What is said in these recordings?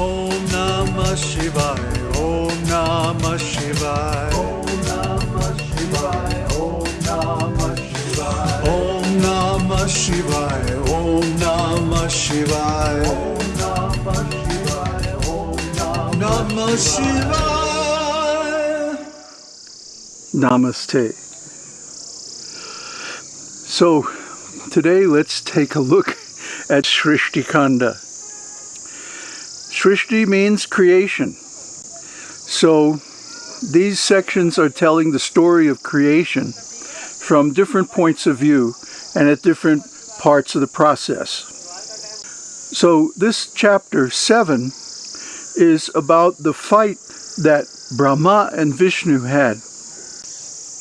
Om Namah Shivaya. Om Namah Shivaya. Om Namah Shivaya. Om Namah Shivaya. Om Namah Shivaya. Om Namah Shivaya. Om Namah Shivaya. Om Namah Shivaya. Namaste. So, today let's take a look at Shrishti Kanda. Shrishti means creation. So, these sections are telling the story of creation from different points of view and at different parts of the process. So, this chapter 7 is about the fight that Brahma and Vishnu had.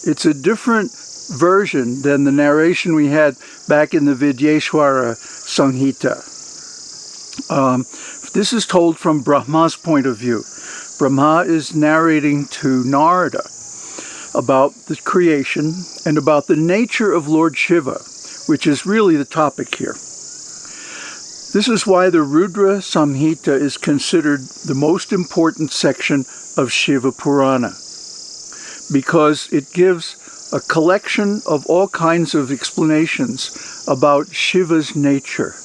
It's a different version than the narration we had back in the Vidyeshwara Samhita. Um, this is told from Brahma's point of view. Brahma is narrating to Narada about the creation and about the nature of Lord Shiva, which is really the topic here. This is why the Rudra Samhita is considered the most important section of Shiva Purana, because it gives a collection of all kinds of explanations about Shiva's nature.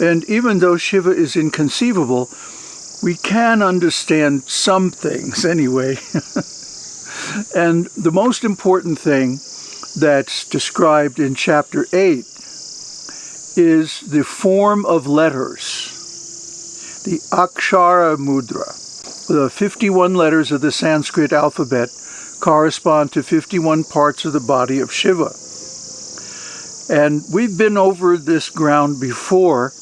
And even though Shiva is inconceivable, we can understand some things anyway. and the most important thing that's described in chapter 8 is the form of letters, the Akshara Mudra. The 51 letters of the Sanskrit alphabet correspond to 51 parts of the body of Shiva. And we've been over this ground before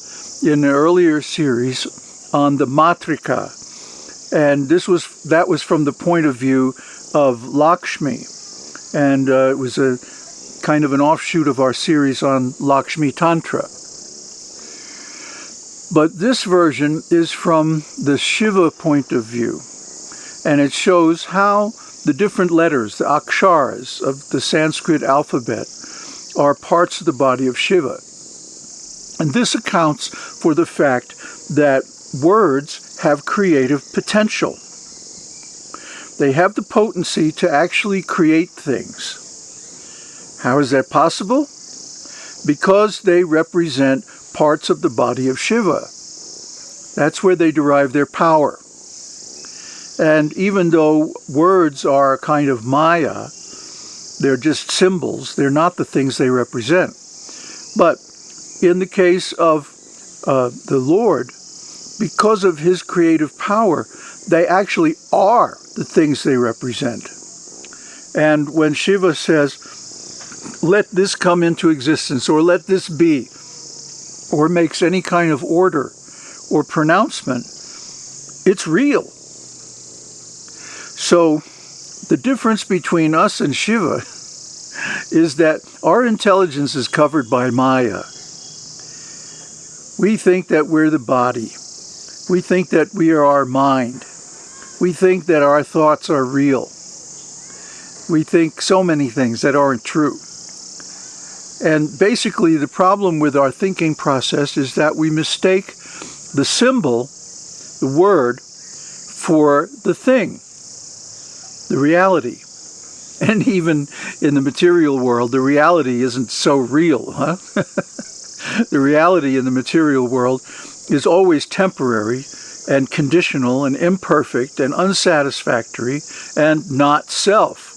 in an earlier series on the Matrika. And this was that was from the point of view of Lakshmi. And uh, it was a kind of an offshoot of our series on Lakshmi Tantra. But this version is from the Shiva point of view. And it shows how the different letters, the aksharas of the Sanskrit alphabet, are parts of the body of Shiva. And this accounts for the fact that words have creative potential. They have the potency to actually create things. How is that possible? Because they represent parts of the body of Shiva. That's where they derive their power. And even though words are a kind of Maya, they're just symbols, they're not the things they represent. But in the case of uh, the Lord, because of his creative power, they actually are the things they represent. And when Shiva says, let this come into existence, or let this be, or makes any kind of order or pronouncement, it's real. So the difference between us and Shiva is that our intelligence is covered by Maya. We think that we're the body. We think that we are our mind. We think that our thoughts are real. We think so many things that aren't true. And basically the problem with our thinking process is that we mistake the symbol, the word, for the thing, the reality. And even in the material world, the reality isn't so real, huh? the reality in the material world is always temporary and conditional and imperfect and unsatisfactory and not self.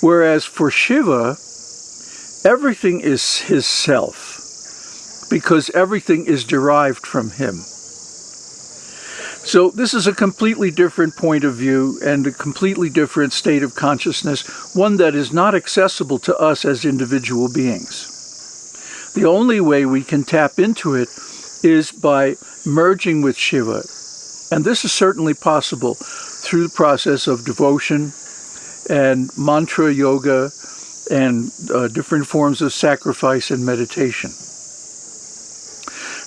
Whereas for Shiva, everything is his self because everything is derived from him. So this is a completely different point of view and a completely different state of consciousness, one that is not accessible to us as individual beings. The only way we can tap into it is by merging with Shiva. And this is certainly possible through the process of devotion and mantra yoga and uh, different forms of sacrifice and meditation.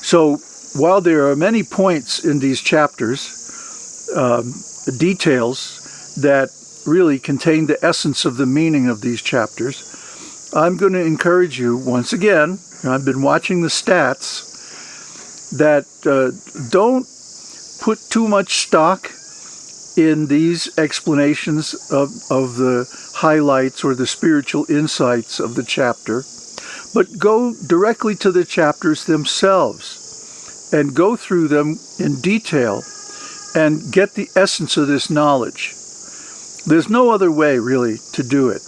So while there are many points in these chapters, um, details that really contain the essence of the meaning of these chapters, I'm going to encourage you once again, I've been watching the stats, that uh, don't put too much stock in these explanations of, of the highlights or the spiritual insights of the chapter, but go directly to the chapters themselves and go through them in detail and get the essence of this knowledge. There's no other way, really, to do it.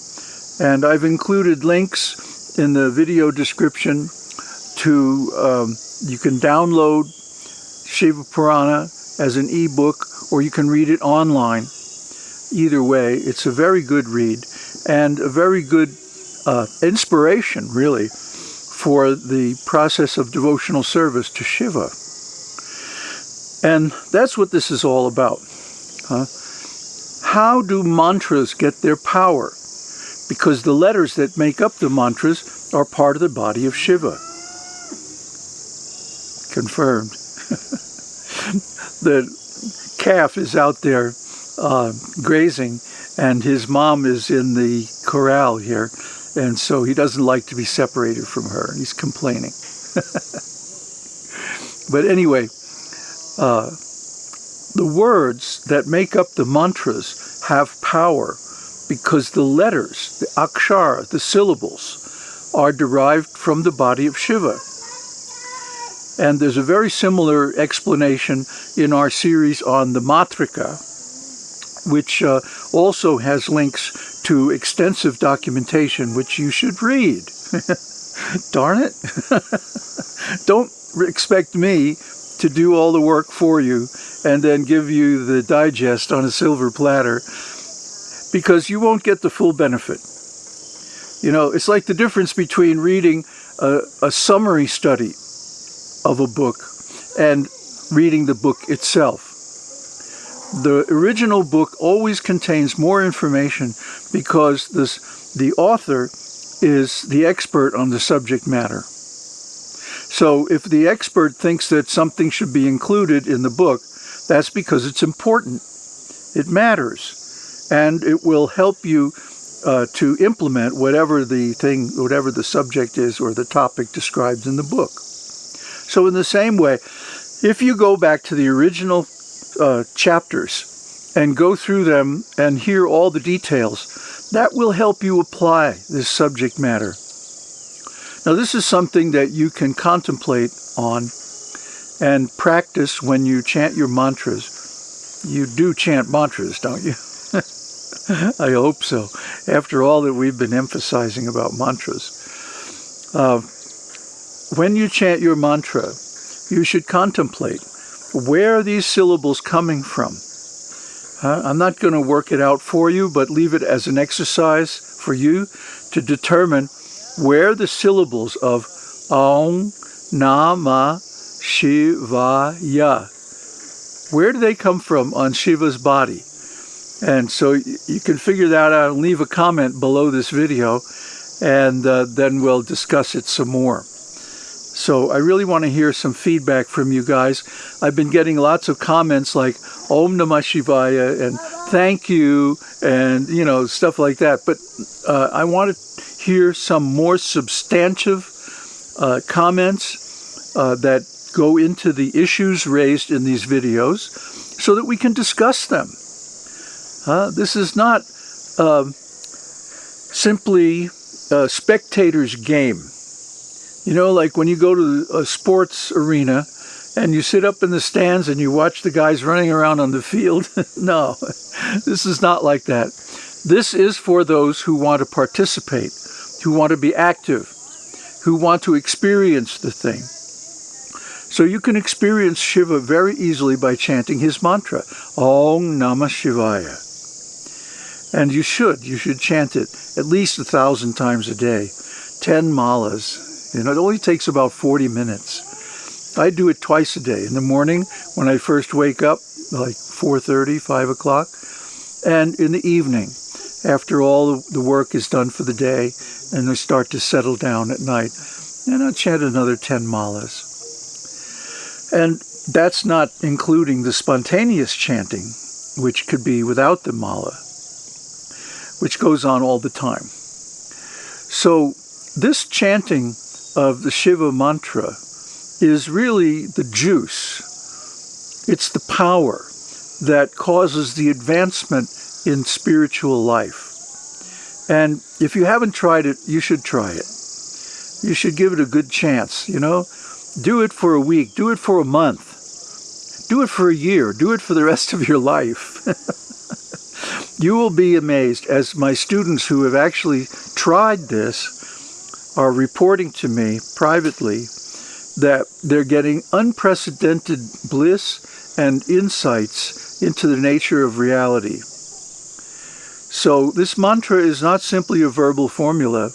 And I've included links in the video description to, um, you can download Shiva Purana as an ebook or you can read it online. Either way, it's a very good read and a very good uh, inspiration, really, for the process of devotional service to Shiva. And that's what this is all about. Huh? How do mantras get their power? Because the letters that make up the mantras are part of the body of Shiva. Confirmed. the calf is out there uh, grazing and his mom is in the corral here and so he doesn't like to be separated from her. He's complaining. but anyway, uh, the words that make up the mantras have power because the letters, the akshar, the syllables, are derived from the body of Shiva. And there's a very similar explanation in our series on the Matrika, which uh, also has links to extensive documentation, which you should read. Darn it. Don't expect me to do all the work for you and then give you the digest on a silver platter because you won't get the full benefit. You know, it's like the difference between reading a, a summary study of a book and reading the book itself. The original book always contains more information because this, the author is the expert on the subject matter. So if the expert thinks that something should be included in the book, that's because it's important. It matters. And it will help you uh, to implement whatever the thing, whatever the subject is or the topic described in the book. So in the same way, if you go back to the original uh, chapters and go through them and hear all the details, that will help you apply this subject matter. Now this is something that you can contemplate on and practice when you chant your mantras. You do chant mantras, don't you? I hope so, after all that we've been emphasizing about mantras. Uh, when you chant your mantra, you should contemplate where are these syllables coming from? Uh, I'm not going to work it out for you, but leave it as an exercise for you to determine where the syllables of Om Nama Shivaya, where do they come from on Shiva's body? And so you can figure that out and leave a comment below this video and uh, then we'll discuss it some more. So I really want to hear some feedback from you guys. I've been getting lots of comments like Om Namah Shivaya and thank you and you know stuff like that. But uh, I want to hear some more substantive uh, comments uh, that go into the issues raised in these videos so that we can discuss them. This is not um, simply a spectator's game. You know, like when you go to a sports arena and you sit up in the stands and you watch the guys running around on the field. no, this is not like that. This is for those who want to participate, who want to be active, who want to experience the thing. So you can experience Shiva very easily by chanting his mantra, Om Namah Shivaya. And you should, you should chant it at least a thousand times a day, 10 malas, You know, it only takes about 40 minutes. I do it twice a day, in the morning when I first wake up, like 4.30, 5 o'clock, and in the evening after all the work is done for the day and I start to settle down at night. And I chant another 10 malas. And that's not including the spontaneous chanting, which could be without the mala, which goes on all the time. So this chanting of the Shiva mantra is really the juice. It's the power that causes the advancement in spiritual life. And if you haven't tried it, you should try it. You should give it a good chance, you know? Do it for a week, do it for a month, do it for a year, do it for the rest of your life. you will be amazed as my students who have actually tried this are reporting to me privately that they're getting unprecedented bliss and insights into the nature of reality. So this mantra is not simply a verbal formula.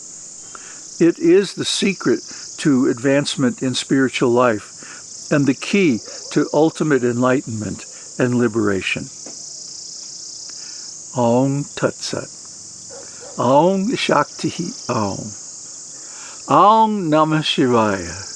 It is the secret to advancement in spiritual life and the key to ultimate enlightenment and liberation. Om Tat Sat. Om Shakti Om. Om Namah Shivaya.